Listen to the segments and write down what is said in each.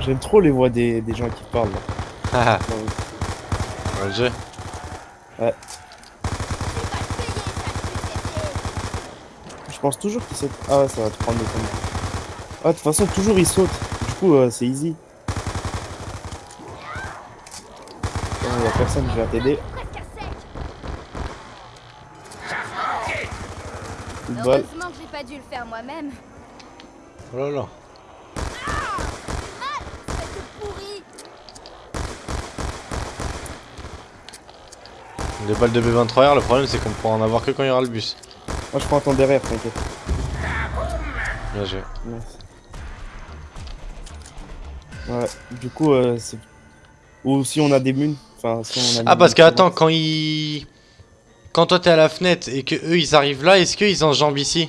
J'aime trop les voix des, des gens qui parlent. payer, sale fumier. Je pense toujours qu'il saute. Ah ouais, ça va te prendre des temps. Ah, de toute façon, toujours il saute. Du coup, euh, c'est easy. Il y a personne qui va t'aider. Heureusement que j'ai pas dû le faire moi-même. Oh là là. Les balles de B23R, le problème c'est qu'on pourra en avoir que quand il y aura le bus. Moi, je prends ton derrière, t'inquiète. Bien joué. Ouais, du coup, euh, c'est. Ou si on a des munes. Enfin, si on a Ah des parce que attends, quand ils... Quand toi t'es à la fenêtre et que eux ils arrivent là, est-ce qu'ils enjambent ici?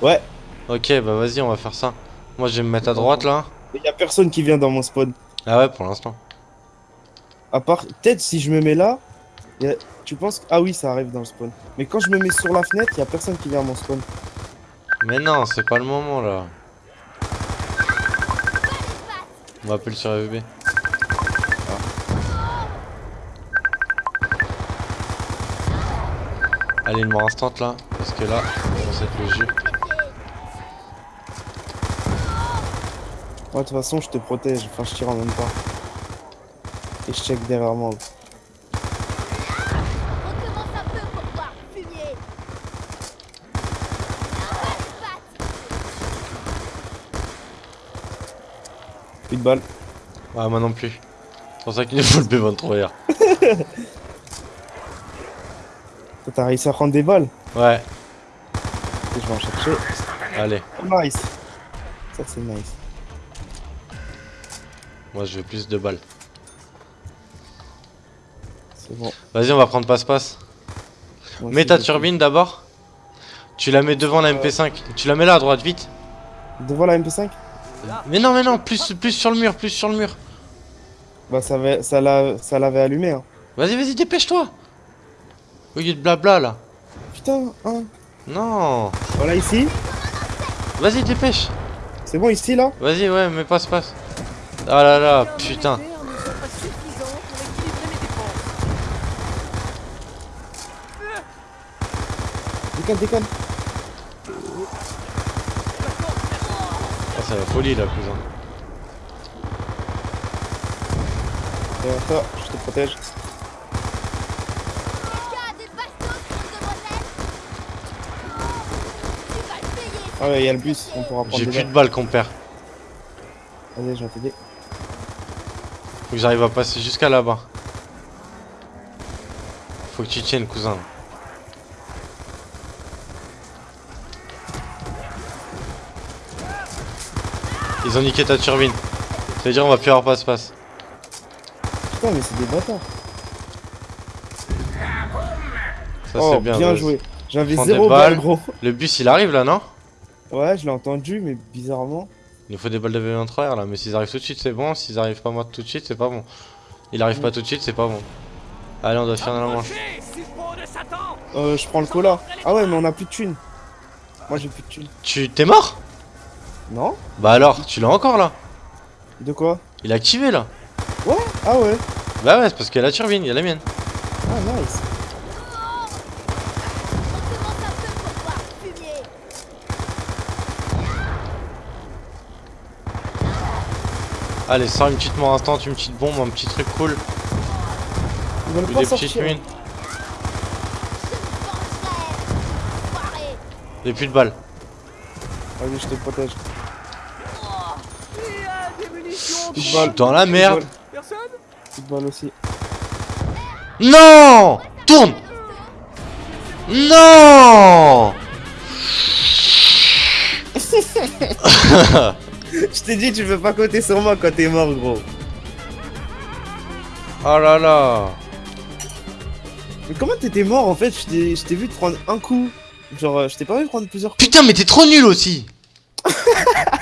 Ouais, Ok, bah vas-y, on va faire ça. Moi je vais me mettre à droite là. il y a personne qui vient dans mon spawn. Ah ouais, pour l'instant. À part, peut-être si je me mets là, a- tu penses que... Ah oui, ça arrive dans le spawn. Mais quand je me mets sur la fenêtre, il y a personne qui vient à mon spawn. Mais non, c'est pas le moment là. On m'appelle sur FB. Allez, une mort instant là, parce que là, ça va être le jeu. De toute façon, je te protège. Enfin, je tire en même temps. Et je check derrière moi. Recommence un peu pour voir, fumier. Pas les pattes. Plus de balles. Ouais, moi non plus. C'est pour ça qu'il faut le B23R. Toi, T'as réussi à prendre des balles Ouais, Et je vais en chercher. allez. Oh, nice. Ça, c'est nice. Moi je veux plus de balles. C'est bon. Vas-y, on va prendre passe-passe. Mets ta turbine d'abord. Tu la mets devant la MP5. Tu la mets là à droite, vite. Devant la MP5 Mais non, mais non, plus, plus sur le mur, plus sur le mur. Bah, ça, avait- ça l'a- ça l'avait allumé. Hein. Vas-y, vas-y, dépêche-toi. Au lieu de blabla là. Putain, hein. Non. Voilà, ici. Vas-y, dépêche. C'est bon, ici, là Vas-y, ouais, mais passe-passe. Ah là là, putain. Déconne, déconne. C'est la folie là, cousin. Derrière toi, je te protège. Ah ouais, il y a le bus, on pourra prendre J'ai plus de balles. qu'on perd. Vas-y, je vais t'aider. Faut que j'arrive à passer jusqu'à là-bas. Faut que tu tiennes, cousin. Ils ont niqué ta turbine. Ça veut dire on va plus avoir passe-passe. Putain, mais c'est des bâtards. Ça oh, c'est bien. bien joué. J'avais zéro balle, balles. gros. Le bus il arrive là, non? Ouais, je l'ai entendu, mais bizarrement. Il nous faut des balles de V23R là, mais s'ils arrivent tout de suite c'est bon, s'ils arrivent pas moi tout de suite c'est pas bon. Il arrive pas tout de suite c'est pas bon. Allez on doit finir la manche. Euh, je prends le cola. Ah ouais, mais on a plus de thunes. Moi, j'ai plus de thunes. Tu t'es mort? Non Bah alors, tu l'as encore là De quoi Il est activé là Ouais Ah ouais Bah ouais c'est parce qu'il y a la turbine, il y a la mienne. Ah, nice. Allez sors une petite mort instant, une petite bombe, un petit truc cool. Ou des sortir. petites mines. Et plus de balles. Vas-y, je te protège. Dans la merde. balle aussi. Non Tourne Non Je t'ai dit, tu peux pas compter sur moi quand t'es mort, gros. Oh là là Mais comment t'étais mort en fait? Je t'ai je t'ai vu te prendre un coup. Genre, euh, je t'ai pas vu prendre plusieurs coups. Putain mais t'es trop nul aussi